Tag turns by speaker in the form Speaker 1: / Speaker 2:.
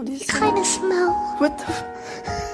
Speaker 1: What do you smell?
Speaker 2: What the